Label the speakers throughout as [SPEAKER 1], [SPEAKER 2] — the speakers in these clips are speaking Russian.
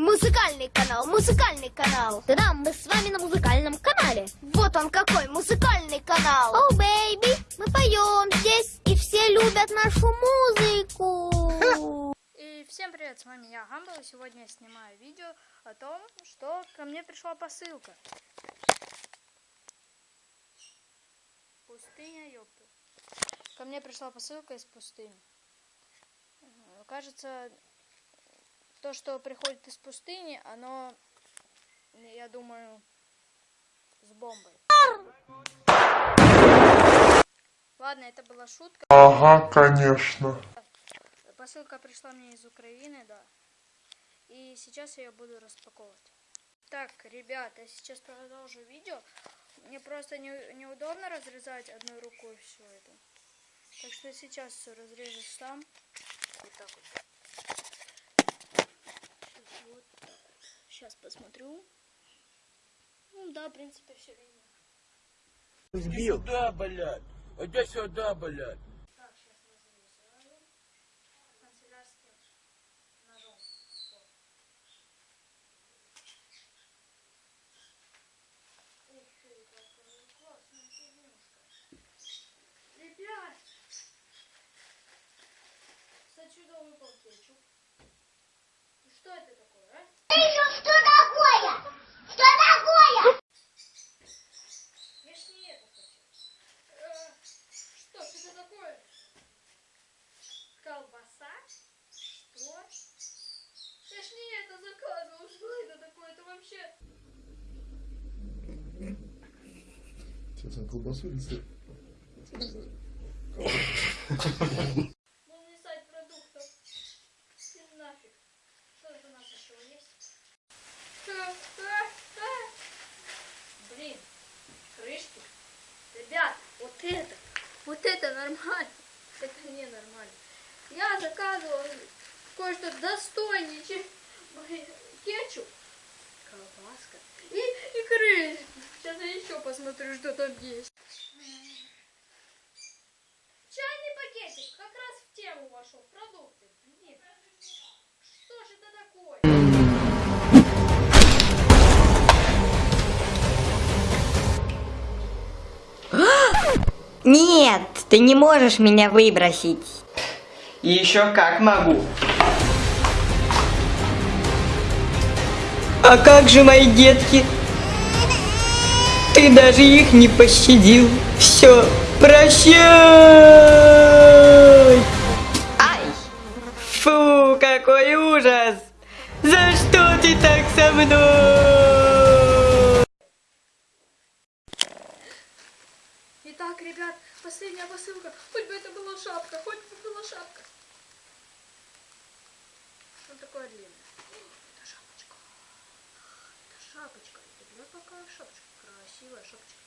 [SPEAKER 1] Музыкальный канал, музыкальный канал.
[SPEAKER 2] Да-да, мы с вами на музыкальном канале.
[SPEAKER 1] Вот он какой музыкальный канал.
[SPEAKER 2] Oh, baby, мы поем здесь, и все любят нашу музыку.
[SPEAKER 3] И всем привет, с вами я, Гамбл, и сегодня я снимаю видео о том, что ко мне пришла посылка. Пустыня, ёпта. Ко мне пришла посылка из пустыни. Э, Кажется, то, что приходит из пустыни, оно, я думаю, с бомбой. Ладно, это была шутка.
[SPEAKER 4] Ага, конечно.
[SPEAKER 3] Посылка пришла мне из Украины, да. И сейчас я ее буду распаковывать. Так, ребята, я сейчас продолжу видео. Мне просто не, неудобно разрезать одной рукой все это. Так что сейчас все разрежу сам. Вот так вот. Сейчас, вот так. Сейчас посмотрю. Ну да, в принципе, все видно.
[SPEAKER 5] Иди сюда, блядь. Иди сюда, блядь.
[SPEAKER 3] Так, сейчас разрезаю. Канцелярским ножом. Вот. Ух ты, какая классная фигнюшка. Ребят! Отсюда выпал кетчуп. И Что это такое, а?
[SPEAKER 2] Что такое? Что такое?
[SPEAKER 3] Я ж не это хотел. Э, Что ж это такое? Колбаса? Что? Я ж не это заказывал. Что это такое? Это вообще...
[SPEAKER 4] Сейчас он колбасу сыр?
[SPEAKER 3] Полный сайт продуктов. Ты нафиг. Что это у нас еще есть? Блин, крышки. Ребят, вот это, вот это нормально. Это не нормально. Я заказывал кое-что достойнее, чем кетчуп, колбаска и, и крышки. Сейчас я еще посмотрю, что там есть. Чайный пакетик как раз в тему вошел. Продукты. Что же это такое?
[SPEAKER 6] Нет, ты не можешь меня выбросить.
[SPEAKER 7] Еще как могу.
[SPEAKER 6] А как же мои детки? Ты даже их не пощадил. Все, прощай! Ай! Фу, какой ужас! За что ты так со мной?
[SPEAKER 3] Итак, ребят, последняя посылка. Хоть бы это была шапка, хоть бы была шапка. Вот такое длинное. Это шапочка. Это шапочка. Ребят, какая шапочка. Красивая шапочка.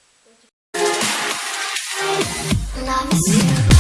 [SPEAKER 1] Love